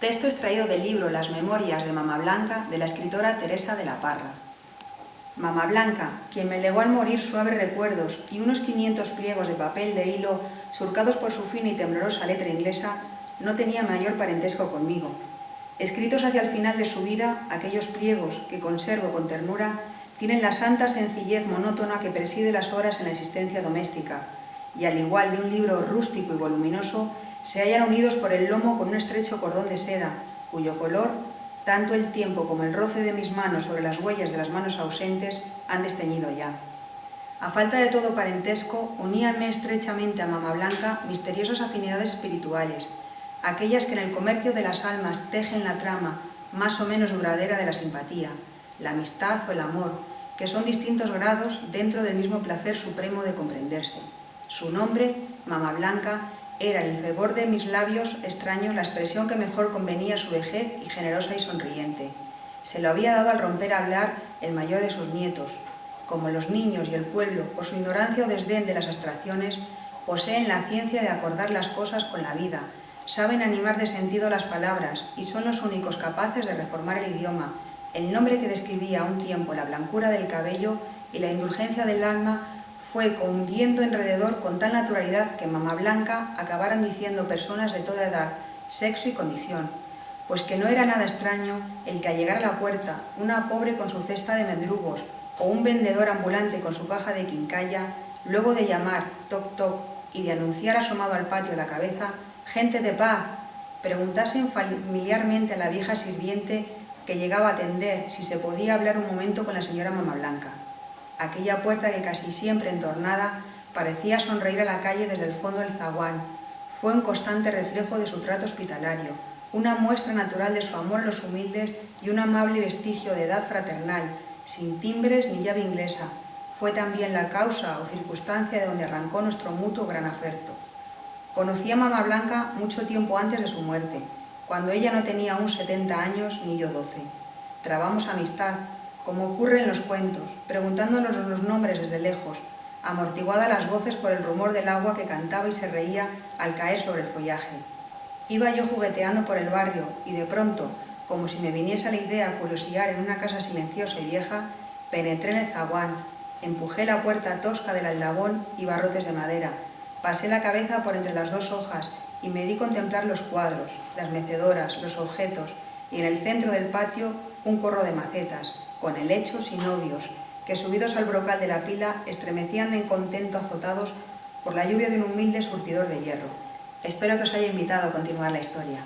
Texto extraído del libro Las Memorias de Mama Blanca de la escritora Teresa de la Parra. Mama Blanca, quien me legó al morir suaves recuerdos y unos 500 pliegos de papel de hilo surcados por su fina y temblorosa letra inglesa, no tenía mayor parentesco conmigo. Escritos hacia el final de su vida, aquellos pliegos que conservo con ternura tienen la santa sencillez monótona que preside las horas en la existencia doméstica, y al igual de un libro rústico y voluminoso, se hallan unidos por el lomo con un estrecho cordón de seda, cuyo color, tanto el tiempo como el roce de mis manos sobre las huellas de las manos ausentes, han desteñido ya. A falta de todo parentesco, uníanme estrechamente a Mama Blanca misteriosas afinidades espirituales, aquellas que en el comercio de las almas tejen la trama más o menos duradera de la simpatía, la amistad o el amor, que son distintos grados dentro del mismo placer supremo de comprenderse. Su nombre, Mama Blanca, era el fervor de mis labios extraños la expresión que mejor convenía a su vejez y generosa y sonriente. Se lo había dado al romper a hablar el mayor de sus nietos. Como los niños y el pueblo, por su ignorancia o desdén de las abstracciones, poseen la ciencia de acordar las cosas con la vida, saben animar de sentido las palabras y son los únicos capaces de reformar el idioma, el nombre que describía a un tiempo la blancura del cabello y la indulgencia del alma fue cundiendo alrededor con tal naturalidad que mamá Blanca acabaron diciendo personas de toda edad, sexo y condición, pues que no era nada extraño el que al llegar a la puerta una pobre con su cesta de mendrugos o un vendedor ambulante con su caja de quincalla, luego de llamar toc toc y de anunciar asomado al patio la cabeza, gente de paz, preguntasen familiarmente a la vieja sirviente que llegaba a atender si se podía hablar un momento con la señora Mamá Blanca. Aquella puerta que casi siempre entornada parecía sonreír a la calle desde el fondo del zaguán. Fue un constante reflejo de su trato hospitalario, una muestra natural de su amor a los humildes y un amable vestigio de edad fraternal, sin timbres ni llave inglesa. Fue también la causa o circunstancia de donde arrancó nuestro mutuo gran afecto. Conocí a Mamá Blanca mucho tiempo antes de su muerte, cuando ella no tenía aún 70 años ni yo 12. Trabamos amistad, como ocurre en los cuentos, preguntándonos los nombres desde lejos, amortiguada las voces por el rumor del agua que cantaba y se reía al caer sobre el follaje. Iba yo jugueteando por el barrio y de pronto, como si me viniese la idea curiosear en una casa silenciosa y vieja, penetré en el zaguán, empujé la puerta tosca del aldabón y barrotes de madera, Pasé la cabeza por entre las dos hojas y me di contemplar los cuadros, las mecedoras, los objetos y en el centro del patio un corro de macetas, con helechos y novios, que subidos al brocal de la pila estremecían en contento azotados por la lluvia de un humilde surtidor de hierro. Espero que os haya invitado a continuar la historia.